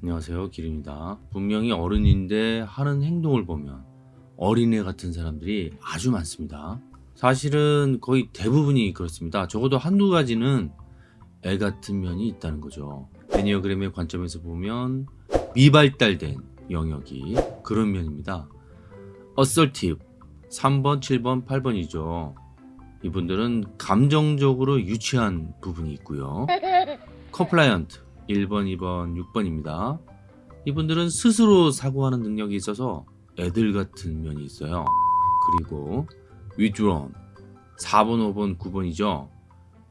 안녕하세요 기린입니다. 분명히 어른인데 하는 행동을 보면 어린애 같은 사람들이 아주 많습니다. 사실은 거의 대부분이 그렇습니다. 적어도 한두 가지는 애 같은 면이 있다는 거죠. 애니어그램의 관점에서 보면 미발달된 영역이 그런 면입니다. assertive 3번 7번 8번이죠 이분들은 감정적으로 유치한 부분이 있고요 compliant 1번, 2번, 6번입니다. 이분들은 스스로 사고하는 능력이 있어서 애들 같은 면이 있어요. 그리고 withdrawn 4번, 5번, 9번이죠.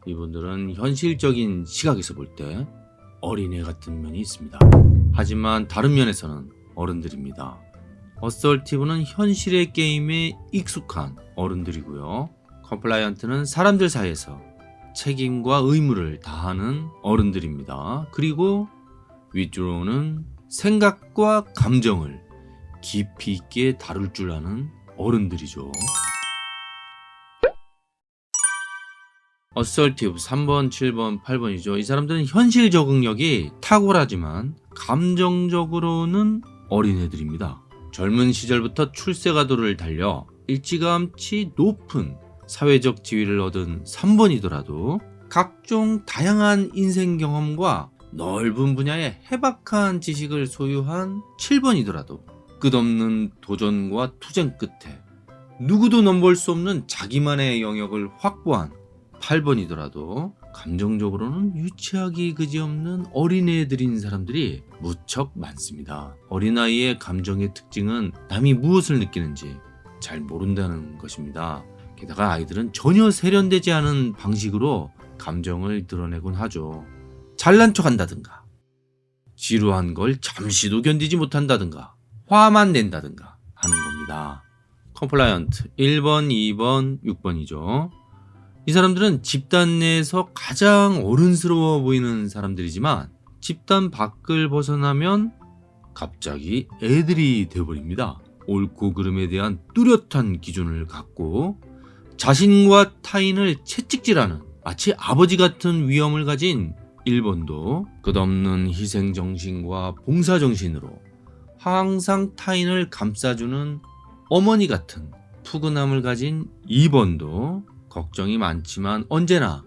이분들은 현실적인 시각에서 볼 때 어린애 같은 면이 있습니다. 하지만 다른 면에서는 어른들입니다. assertive는 현실의 게임에 익숙한 어른들이고요. compliant는 사람들 사이에서 책임과 의무를 다하는 어른들입니다. 그리고 withdrawn은 생각과 감정을 깊이 있게 다룰 줄 아는 어른들이죠. assertive 3번, 7번, 8번이죠. 이 사람들은 현실 적응력이 탁월하지만 감정적으로는 어린애들입니다. 젊은 시절부터 출세가도를 달려 일찌감치 높은 사회적 지위를 얻은 3번이더라도 각종 다양한 인생 경험과 넓은 분야의 해박한 지식을 소유한 7번이더라도 끝없는 도전과 투쟁 끝에 누구도 넘볼 수 없는 자기만의 영역을 확보한 8번이더라도 감정적으로는 유치하기 그지없는 어린애들인 사람들이 무척 많습니다. 어린아이의 감정의 특징은 남이 무엇을 느끼는지 잘 모른다는 것입니다. 게다가 아이들은 전혀 세련되지 않은 방식으로 감정을 드러내곤 하죠. 잘난 척 한다든가, 지루한 걸 잠시도 견디지 못한다든가, 화만 낸다든가 하는 겁니다. compliant 1번, 2번, 6번이죠. 이 사람들은 집단 내에서 가장 어른스러워 보이는 사람들이지만 집단 밖을 벗어나면 갑자기 애들이 되어버립니다. 옳고 그름에 대한 뚜렷한 기준을 갖고 자신과 타인을 채찍질하는 마치 아버지 같은 위엄을 가진 일본도 끝없는 희생정신과 봉사정신으로 항상 타인을 감싸주는 어머니 같은 푸근함을 가진 2번도 걱정이 많지만 언제나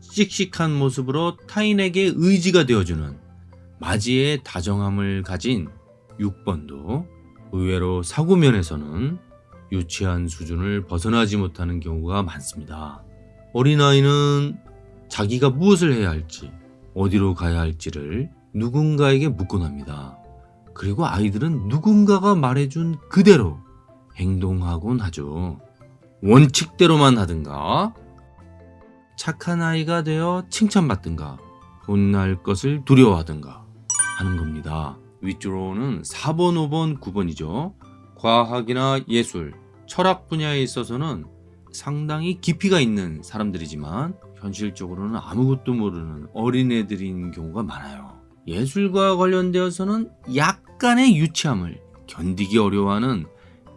씩씩한 모습으로 타인에게 의지가 되어주는 맞이의 다정함을 가진 6번도 의외로 사고면에서는 유치한 수준을 벗어나지 못하는 경우가 많습니다. 어린아이는 자기가 무엇을 해야 할지, 어디로 가야 할지를 누군가에게 묻곤 합니다. 그리고 아이들은 누군가가 말해준 그대로 행동하곤 하죠. 원칙대로만 하든가, 착한 아이가 되어 칭찬받든가, 혼날 것을 두려워하든가 하는 겁니다. 위주로는 4번, 5번, 9번이죠. 과학이나 예술, 철학 분야에 있어서는 상당히 깊이가 있는 사람들이지만 현실적으로는 아무것도 모르는 어린애들인 경우가 많아요. 예술과 관련되어서는 약간의 유치함을 견디기 어려워하는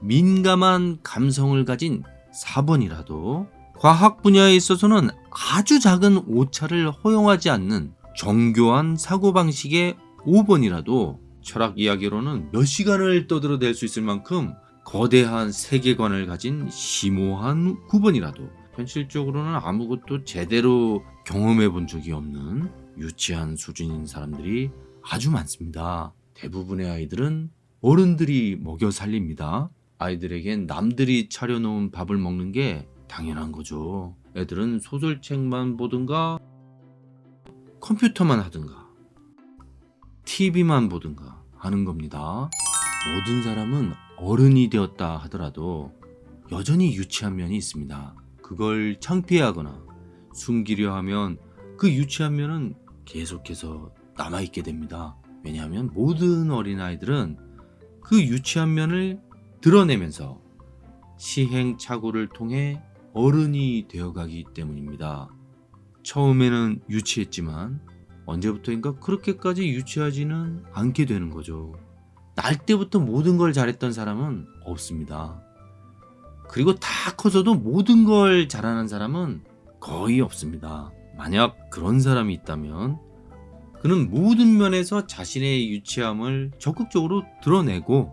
민감한 감성을 가진 4번이라도 과학 분야에 있어서는 아주 작은 오차를 허용하지 않는 정교한 사고방식의 5번이라도 철학 이야기로는 몇 시간을 떠들어댈 수 있을 만큼 거대한 세계관을 가진 심오한 9번이라도 현실적으로는 아무것도 제대로 경험해 본 적이 없는 유치한 수준인 사람들이 아주 많습니다. 대부분의 아이들은 어른들이 먹여 살립니다. 아이들에겐 남들이 차려놓은 밥을 먹는 게 당연한 거죠. 애들은 소설책만 보든가 컴퓨터만 하든가 TV만 보든가 하는 겁니다. 모든 사람은 어른이 되었다 하더라도 여전히 유치한 면이 있습니다. 그걸 창피하거나 숨기려 하면 그 유치한 면은 계속해서 남아있게 됩니다. 왜냐하면 모든 어린아이들은 그 유치한 면을 드러내면서 시행착오를 통해 어른이 되어가기 때문입니다. 처음에는 유치했지만 언제부터인가 그렇게까지 유치하지는 않게 되는 거죠. 날 때부터 모든 걸 잘했던 사람은 없습니다. 그리고 다 커서도 모든 걸 잘하는 사람은 거의 없습니다. 만약 그런 사람이 있다면 그는 모든 면에서 자신의 유치함을 적극적으로 드러내고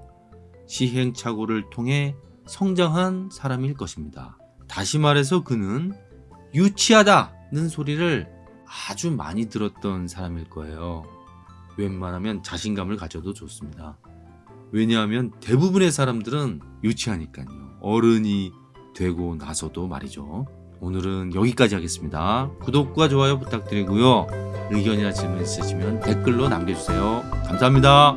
시행착오를 통해 성장한 사람일 것입니다. 다시 말해서 그는 유치하다는 소리를 아주 많이 들었던 사람일 거예요. 웬만하면 자신감을 가져도 좋습니다. 왜냐하면 대부분의 사람들은 유치하니까요. 어른이 되고 나서도 말이죠. 오늘은 여기까지 하겠습니다. 구독과 좋아요 부탁드리고요. 의견이나 질문 있으시면 댓글로 남겨주세요. 감사합니다.